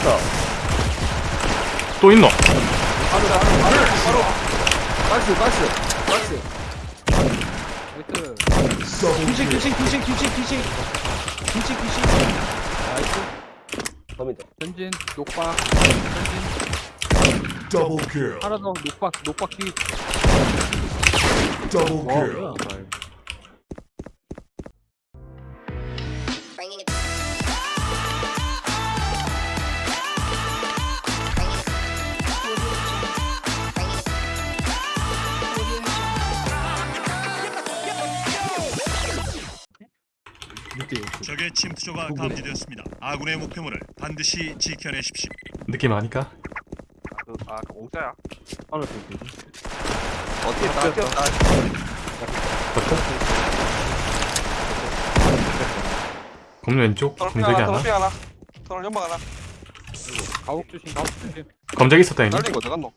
있다. 또 있노? 바로 바로 바로 바로 나이스 나이스 나이스 나이스 귀신 귀신 귀신 귀신 귀신 귀신 귀신 나이스 갑니다. 전진 녹박 전진 Double kill. 하나 더 녹박 녹박 뒤 Double 와, kill. 적의 침투조가 감지되었습니다. 아군의 목표물을 반드시 지켜내십시오. 느낌 아니까? 아, 그. 하나 더 뒤. 어떻게 다 뛰었다. 검은 왼쪽? 서울핑 검색이 하나? 서울핑 하나. 서울 연막 하나. 가옥 조심 가옥 조심 검색이 있었다 형님 날린 거 갔노?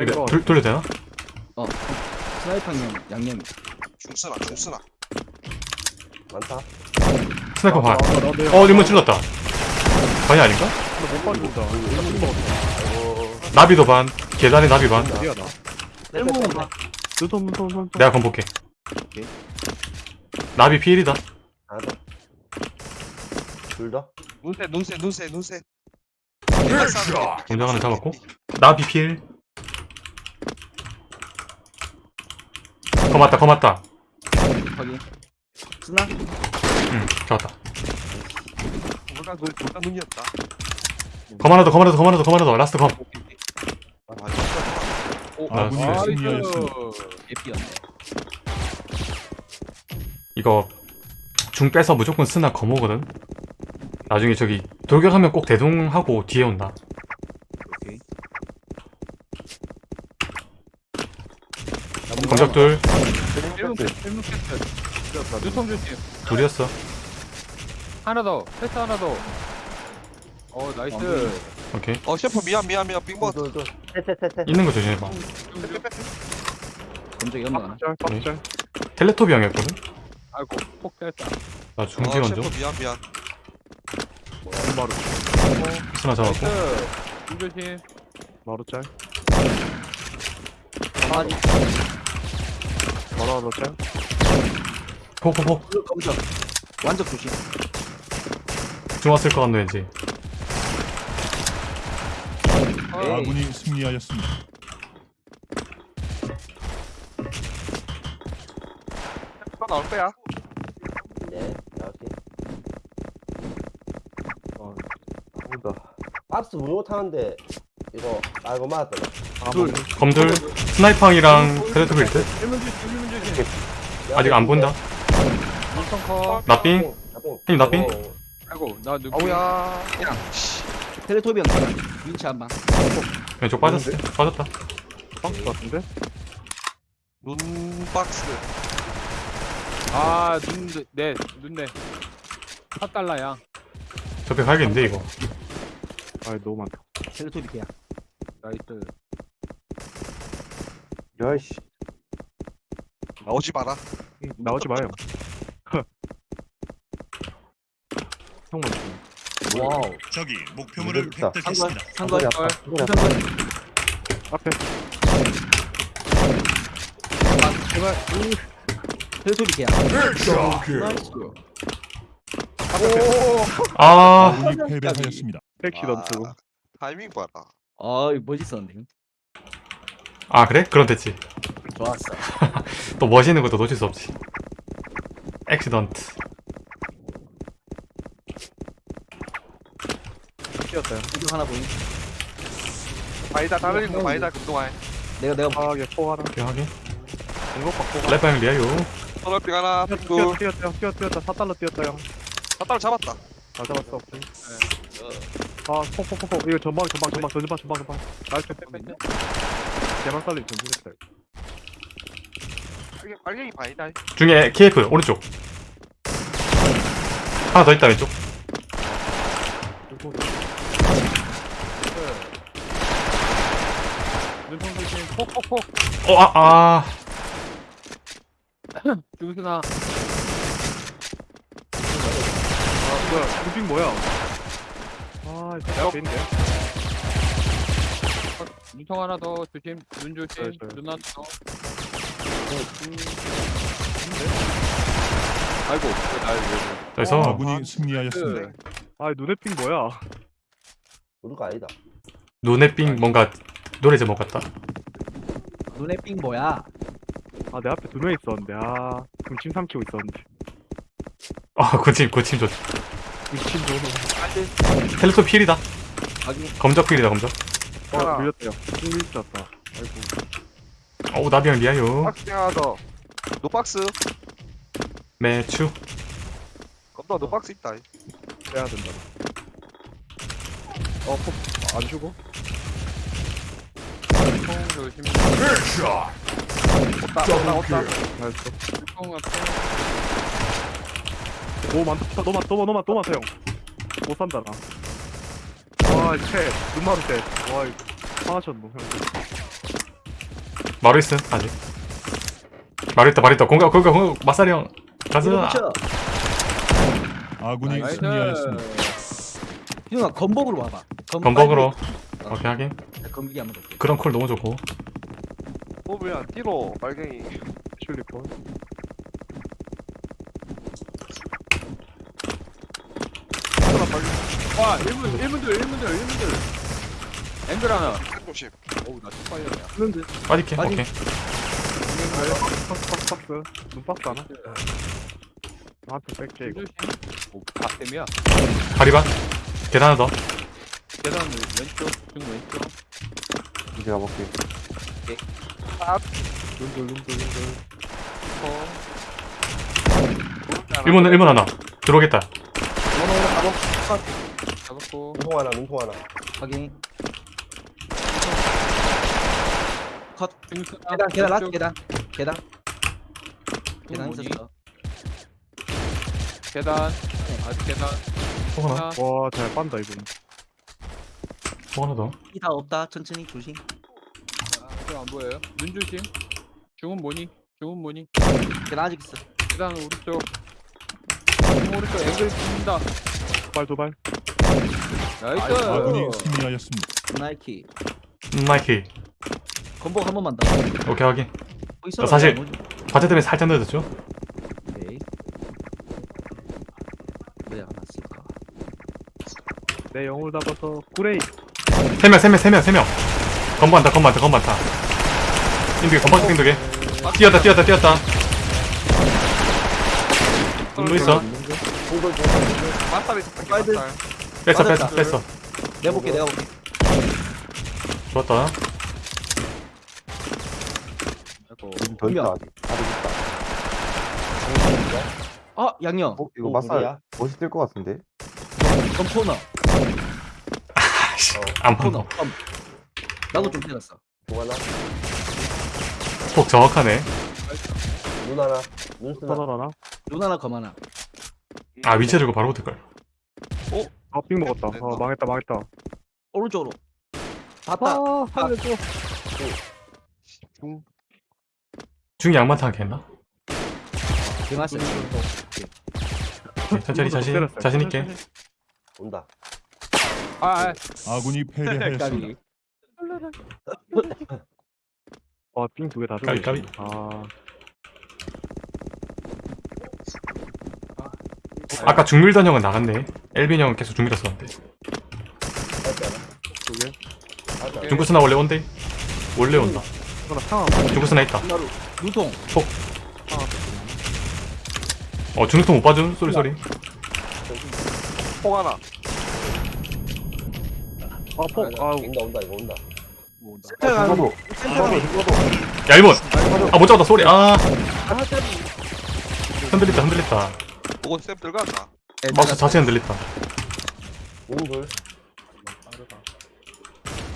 이거 돌, 돌려도 되나? 스나이퍼 양념 중쓰나, 중쓰나. 많다. 스나이퍼 반 어, 리몬 찔렀다 반이 아닌가? 못 빠진다 나비도 반 계단에 나비 반 어디야 나 내가 오케이. 나비 피일이다. 둘 더. 눈새, 눈새, 눈새, 눈새. 공장 하나 잡았고 나비 피일 검았다 검았다 확인 스나 응 잡았다. 물가 눈, 물가 눈이었다. 검 하나 더 검 하나 더검 하나 더검 하나 더. 라스트 검. 아, 진짜. 아군이 아, 승리하였습니다. 예삐였네 이거 중 빼서 무조건 쓰나 검오거든? 나중에 저기 돌격하면 꼭 대동하고 뒤에 온다. 오케이. 검적 둘. 1문 패 스 1문 패스 유통 조심 둘이었어. 하나 더 패스 하나 더 어 나이스. 오케이. 어, 셰프 미안, 미안, 미안. 셋, 셋, 셋. 있는 거 조심해봐. 검정이 연마 오케이. 텔레토비 형이었거든? 아이고 폭 뺐다. 나 어, 중지 먼저 셰프 미안, 미안. 잡았고. 나이스. 문 조심 바로 짤. 바로. 짤. 폭폭폭 검정 완전 조심 중 왔을 것 같네 왠지 아군이 승리하였습니다. 셰프가 나올 거야. 네, 나올게. 어, 뭔가. 박스 못 못하는데, 이거, 아, 이거 맞았다. 둘 검들 스나이팡이랑 텔레토비일 듯 1문 조심 1문 조심 아직 안 본다 커 나삥 나삥. 형님, 나삥? 어, 아이고 나 누구 아우야. 텔레토비 형 위치 한방 왼쪽 빠졌어 빠졌다 박스 같은데? 눈 박스. 아, 아눈네 눈네 4달러야 저렇게 가야겠는데 이거 아 너무 많다. 텔레토비 계약 나이스 야이씨. 나오지 마라. 나오지 마요. 형만 좀. 와우. 적이 목표물을. 획득했습니다. 앞에. 제발 계약 Double kill. nice 아 패배하였습니다. accident. 아, 타이밍 봐라. 아 이거 멋있었는데 아 그래? 그럼 됐지 좋았어 또 멋있는 것도 놓칠 수 없지 accident 뛰었어요. 이거 하나 보임 바이다 다른 거 바이다 그동안. 내가 내가 파하게 포 하나. 오케이 확인 공격 받고. 랩바 형 리아요 서울빙 하나. 뛰었. 뛰었 뛰었 뛰었 뛰었다. 4달러 뛰었다 형. 다 잡았다. 다 잡았어. 아, 폭폭폭폭. 이거 전방 전방 전방 전방 전방 전방. 나이스. 개만 살리 전진했다. 빨갱이, 빨갱이 바이다. 중에 KF 오른쪽 하나 더 있다 왼쪽 눈통 조심 폭폭폭 어아아 중수나 아, 뭐야? 무빙 뭐야? 아, 아 이거 앞에 있네 눈통 하나 더 조심. 눈 조심. 네, 네. 눈 하나 더. 아이고 날 왜? 그래서 아군이 승리하였습니다. 아 눈에 띈 뭐야 거 아니다. 눈에 삥 뭔가 노래 제목 같다. 눈에 삥 뭐야? 아 내 앞에 두 명 있었는데 아 군침 삼키고 있었는데 아 고침 고침 좋. 군침 너무 텔레토 필이다. 확인. 검적 필이다 검적. 어. 밀렸다 형 밀렸다 아이고 어우 나비형 리아요. 박스 하나 더. 노박스. 매추. 검도 노박스 있다. 빼야 된다 어폭안 주고 통 조심. 없다 없다 없다. 나이스 통 앞에. 오 많다 너무 너무 너무 너무 많다 형 못 산다 나와 이채 눈마루 떼와 이거 화나셨노 형 마루 있음 아직. 마루 있다 마루 있다 공각 공각 공각 마사리 형. 가자. 아군이. 승리하였습니다. 희동아 건복으로 와봐. 건벅으로. 오케이 하긴. 건복이 한번 볼게. 그런 콜 너무 좋고. 뽑으면 뛰로 빨갱이. 슐리폰. 와 1분 1분들 1분들 1분들. 앵글 하나. 조심. 어우 나 축파이어야. 그런데 빠질게. 오케이. 박스 박스 박스 눈박스 하나 나한테 뺄게 이거. 오 박댐이야. 다리반. 계단 하나 더. 계단 왼쪽 중 왼쪽. 이제 가볼게. 눈들 눈들 눈들 어. 1문 1문 하나. 들어오겠다. 잡았고. 눈통 하나, 눈통 하나. 확인. 컷. 계단 계단 라스 계단 계단 계단? 있었어. 계단. 아직 계단. 또 하나. 하나. 와 잘 빤다 이분 또 하나 더. 이다 없다. 천천히 조심. 지금 안 보여요? 눈 조심. 중은 뭐니? 중은 뭐니? 계단 아직 있어. 계단 오른쪽. 중 오른쪽 앵글 씁니다. 도발 도발 나이스. 아군이 승리하였습니다. 나이키. 음, 마이키. 건복 한 번만 더. 오케이. 뭐 있어? 나 사실- 과제 때문에 살짝 늦었죠. 오케이. 왜안 왔을까? 내 영을 잡아서 구레이 세 명, 세 명, 세 명, 세 명. 건반다, 건반다, 건반다. 인두개, 건반스 인두개. 뛰었다, 뛰었다, 뛰었다. 눈도 있어. 있었다. 빨들. 맞다. 뺐어, 뺐어. 뺐어. 내가 볼게 내가 볼게. 좋았다. 더 있다, 아직. 아직 있다. 어 양념. 어, 이거 마살 멋있을 것 같은데? 검 코너. 안 코너. 봐. 검. 나도 좀 때렸어. 중 하나, 폭 정확하네. 눈 하나, 눈 쓰나. 터널 하나 눈 하나 검 하나. 아, 위치 들고 바로 붙을걸. 아삥 먹었다 아 망했다 망했다 오른쪽으로. 봤다. 아 살려줘 중이 양반탕 했나? 개맛있어. 천천히 자신, 때렸어요. 자신 있게. 온다. 아, 아. 아군이 패배하였습니다. 까비. 아삥 두개다 주고 까비, 까비. 아 아까 중밀던 형은 나갔네. 엘빈 형은 계속 않아? 중구스나 원래 온대? 원래 온다. 중구스나 있다. 나루. 눈통. 어, 중국통 못 봐준? 쏘리, 쏘리. 폭 하나. 아 폭 아 온다, 온다, 이거 온다. 뭐 온다. 센터가 중고도. 센터가 야, 1번! 아, 못 잡았다, 쏘리. 아, 흔들렸다, 흔들렸다. 그거 쌤 들어간다. 마우스 자체 흔들렸다. 눈 돌.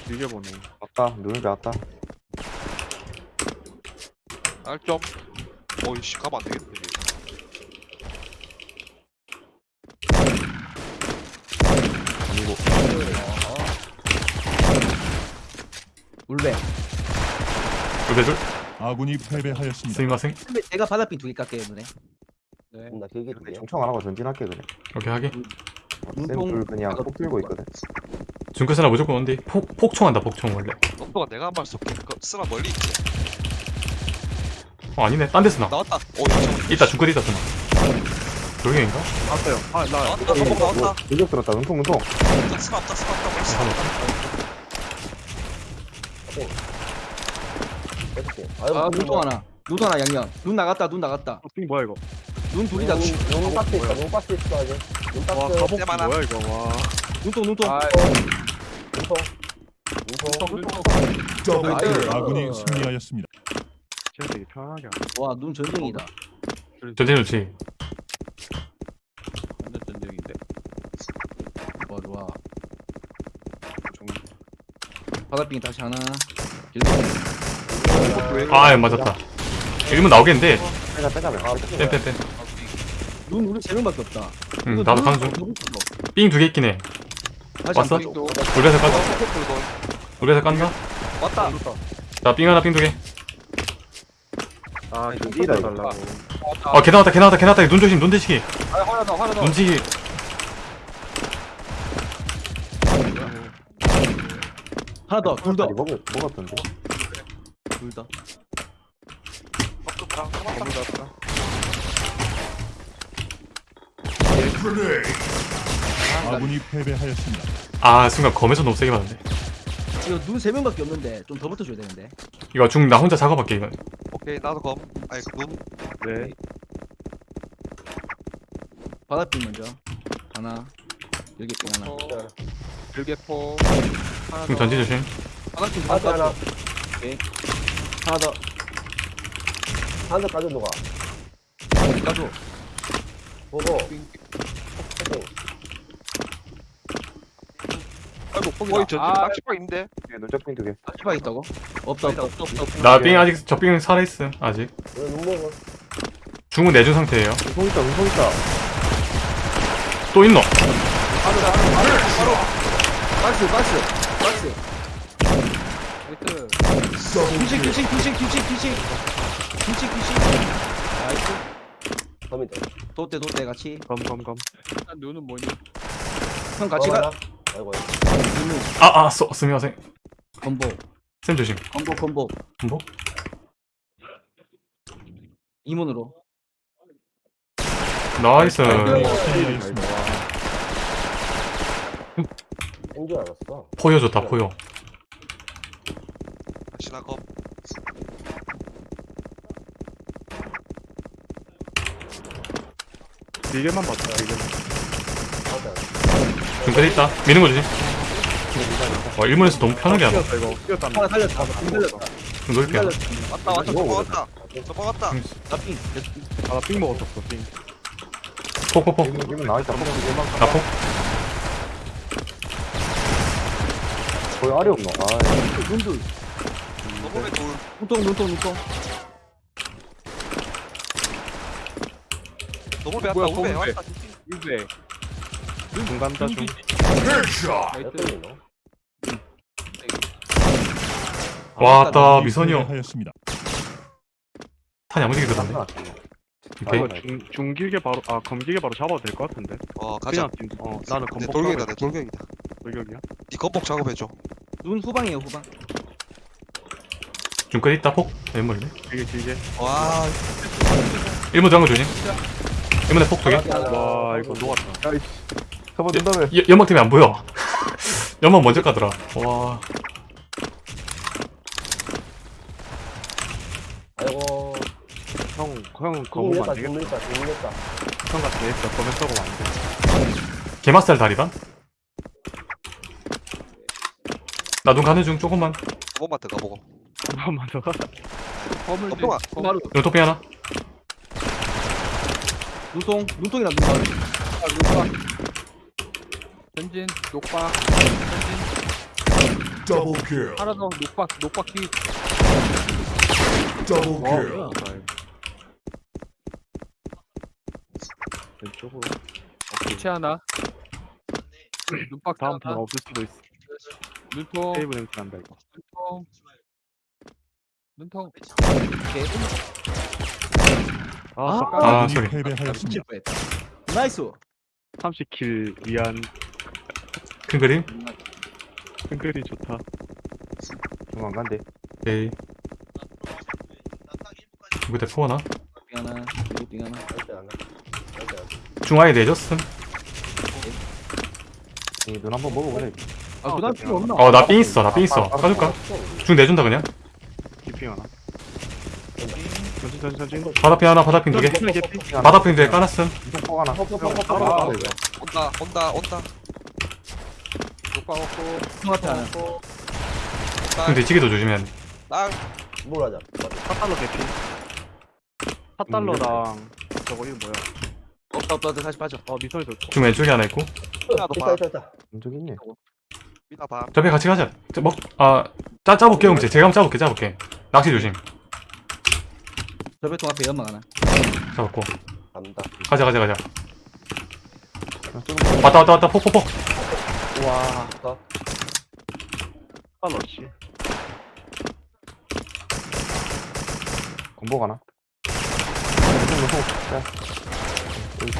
이게 뭐네 아까, 눈을. 날 좀. 어이씨 가면 안 되겠네. 울베. 둘배둘 아군이 패배하였습니다. 스미마생. 근데 제가 바다핀 두개 깎게요 눈에. 네. 온다, 길게 두 개. 총총 안 하고 전진할게 그래. 오케이, 하게. 눈통 쌤들 그냥 폭 들고 있거든 중끝 스나 무조건 온디 폭, 폭총한다 폭총 원래 놈도가 내가 한발 쏠게. 그 쓰나 멀리 있지. 어 아니네 딴데 스나 나왔다. 오. 있다 중끝 있다 스나 조경인가? 왔어요 아나 나왔다. 성공 나왔다. 돌격 들었다 눈통 눈통 쓰나 없다. 쓰나 없다. 쓰나 없다. 아 아이고, 눈통 하나 눈통 하나 양양 눈 나갔다 눈 나갔다 핑 뭐야 이거 눈 둘이다 눈 눈, 눈 박스 있어, 눈 박스 있어, 아직. 눈와 박스. 가복 쌤 하나. 뭐야 이거 와 눈통 눈통 눈통. 눈통. 나이스. 아군이 승리하였습니다. 진짜 되게 편하게. 와눈 전쟁이다 전쟁 좋지 완전 전쟁인데. 좋아 좋아 바닥빙 다시 하나 아 맞았다 이러면 나오겠는데 빼자 빼자 빼자 뺀뺀뺀 눈 우리 세 명밖에 없다 응 나도 눈 가는 중 너무 크다. 삥두 개 있긴 해 왔어? 한 번. 우리에서 깐다 우리에서 깐다 왔다. 나삥 하나 삥 두개 아 지금 뛰다 달라고 어, 개 나왔다, 개 나왔다, 개 나왔다. 눈 조심, 눈 대시기. 아더 하나 더. 눈치기. 하나 더 둘 더. 아니 먹었 먹었던데 둘 더. 아군이 패배하였습니다. 아, 순간 검에서 너무 세게 맞았네. 이거 눈 세 명밖에 없는데 좀 더 붙어줘야 되는데. 이거 중 나 혼자 작업할게, 이건. 오케이 나도 검. 그 눈. 네 바닥빙 먼저. 하나. 여기 빙 하나. 일개포. 하나 중 더. 전지 조심. 바닥빙 박스 하나. 하나 더. 한대 까줘, 누가. 가줘. 보고. 아이고 거기 저 아. 낚시방 있는데. 눈적 핑두개 아 있다고? 없다 없다 없다 없다. 없다. 나삥 아직, 저삥 살아 있음, 아직. 왜 눈 먹어? 중은 내준 상태예요. 눈통 있다 눈통 있다 또 있노? 박스 박스 박스. 나이스. 귀신 귀신 귀신 귀신 귀신. 귀신 귀신. 나이스. 범이다. 도대 도대 같이. 검검검 일단 눈은 뭐니? 형 같이 가. 아이고. 눈 아, 아, 쏘, 스미마생. 건보. 쌤 조심. 건보 건보. 뭐? 이문으로. 나이스. 인줄 알았어. 포효 좋다, 포효. 다시 나 검. 길게만 봤다 길게만 맞아. 중끝 있다. 미는 거 조심. 와, 일본에서 너무 편하게 하네. 뛰었다 이거 뛰었다 하나 살렸다. 빙 살렸다. 중 넓게 하네. 왔다 왔다. 저 먹었다. 저 먹었다. 나빙. 아나삥 먹었었어 삥 폭폭폭. 이건 나와있다 폭 길게만 나 폭. 거의 알이 없노 아 눈둘. 너몸에 돌. 눈통 눈통 눈통. 너몸에 왔다. 뭐야, 우배. 왔다. 일개. 중간 다중 나이스. 몇 번이노? 왔다, 미선이 형. 패배하였습니다. 탄 야무지게 들었네. 아 오케이. 이거 중, 중 길게 바로 아 검 길게 바로 잡아도 될 것 같은데 어 가자. 그냥 어 나는 내 검복 돌격이다. 내 돌격이다. 돌격이야 네 검복 작업해줘. 눈 후방이에요 후방. 중끝 있다, 폭. 왼물네. 길게 길게 와. 일본 장거 조심. 일본에 폭 두 개. 와 이거 녹았다 야이씨 잡아 준다며 여- 연막 때문에 안 보여. 연막 먼저 가더라. 와. 아이고. 형, 형중 검은 냈다, 안중 되겠다. 형 같은 애 있어 검은 썩으면 안돼 게마살 다리반? 나 눈 가는 중 조금만. 조금만 더 가보고. 한 번만 더 검통아. 검. 바로 눈토피 하나. 눈통 눈통이랑 눈 바로. 녹박. 전진 녹박. 전진. 하나 더 녹박 녹박 뒤. 와 뭐야? 왼쪽으로 기체 하나. 눈박 다음 하나. 판 없을 수도 있어 눈통. 세이브 냄새 난다 이거 눈통. 눈통. 오케이. 아, 아, 아 아, 소리. 패배하였습니다. 뻔했다. 나이스. 30킬 위한 큰 그림? 끈글이 좋다. 중간 간대. 오케이. 이거 포 하나? 빙 하나. 중앙에 내줬음. 이눈 한번 먹어보래. 아 그다음 필요 없나? 어, 나 삥 있어. 나 삥 있어. 까줄까? 중 내준다, 그냥. 기핑 하나. 전진 전진 전진. 바다핀 하나, 바다핀 두 개. 개피. 바다핀 두 개 까놨음. 하나. 온다 온다 온다 녹방 없고 통 앞에 하나 중 뒤치기도 조심해야 돼. 땅뭘 하자. 4달러 개피. 4달러랑 저거 이거 뭐야? 없다 없다 다시 빠져 어 미선이 좋다. 중 왼쪽에 하나 있고. 하나 더 있다 봐. 있다 있다. 왼쪽에 있네. 미나 봐 저배 같이 가자. 저 먹, 아, 짜, 짜볼게, 그럼 제가 한번 짜볼게, 짜볼게. 낚시 조심. 저배통 앞에 연막 하나 잡았고. 간다. 가자, 가자, 가자. 왔다, 왔다, 왔다, 폭, 폭, 폭. 와. 어. 4달러 씨. 건복 하나.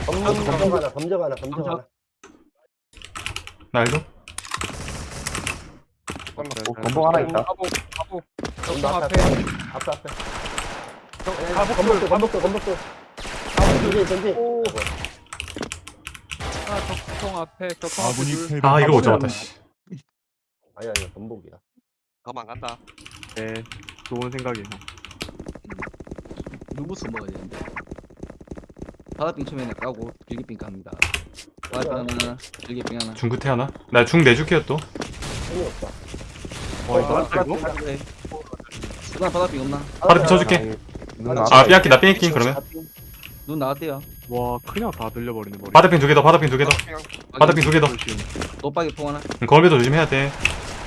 검정 검정 하나. 검정 하나. 검정 하나. 날도? 건복 하나 있다. 가보 가보 검정 앞에. 앞에 앞에. 건복도 건복도 건복도. 전진 전진. 통 앞에 아군이 패배하였습니다. 아, 이거 못 잡았다, 씨. 아니야 아니야 건복이야. 가만 안 간다 네. 좋은 생각이에요. 누구서 먹어야 되는데 바다빙 처음에는 까고 길기빙 갑니다 바다빙 하나 길기빙 하나 중 끝에 하나? 나 중 내줄게요, 또. 힘이 없다. 와 이거 맞다 이거? 누나 바다빙 없나? 바다핀 쳐줄게. 눈 아, 삐약기, 나 삐약기, 그러면. 눈 나왔대요 와 그냥 다 들려버리네 머리. 바다핀 두개 더, 바다핀 두개 더. 바다핀 두개 더. 조심. 노빠기 통 하나 응, 거울배도 조심해야 돼.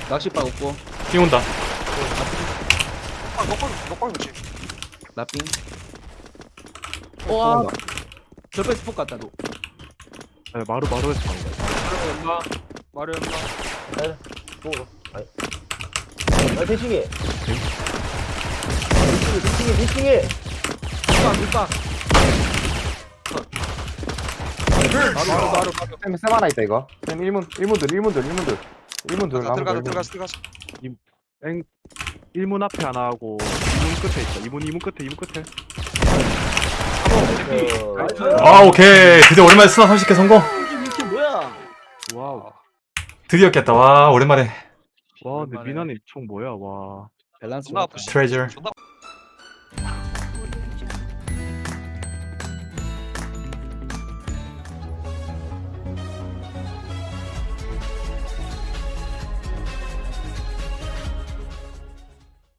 낚시바 없고 띄운다. 녹방 녹방 녹방 조심 나빙 와 저배 스폭 같다 너 네, 마루 마루에서 간 마루 연마 또. 아니. 아 대칭이. 대칭이 대칭이. 물박 물박 마루 마루 마루 쌤, 쌤 하나 있다 이거 쌤 1문 1문들 1문들 1문들 1문들 들어가자 들어가자 들어가자 들어가자 엥 1문 앞에 하나 하고 2문 끝에 있다 2문 2문 끝에 2문 끝에 아, 오케이. 드디어 오랜만에 스나 30개 성공. 이게 뭐야 와우 드디어 깼다. 와, 오랜만에. 와 근데 미나님 총 뭐야 와 밸런스 존나. 아프시 트레저. 존나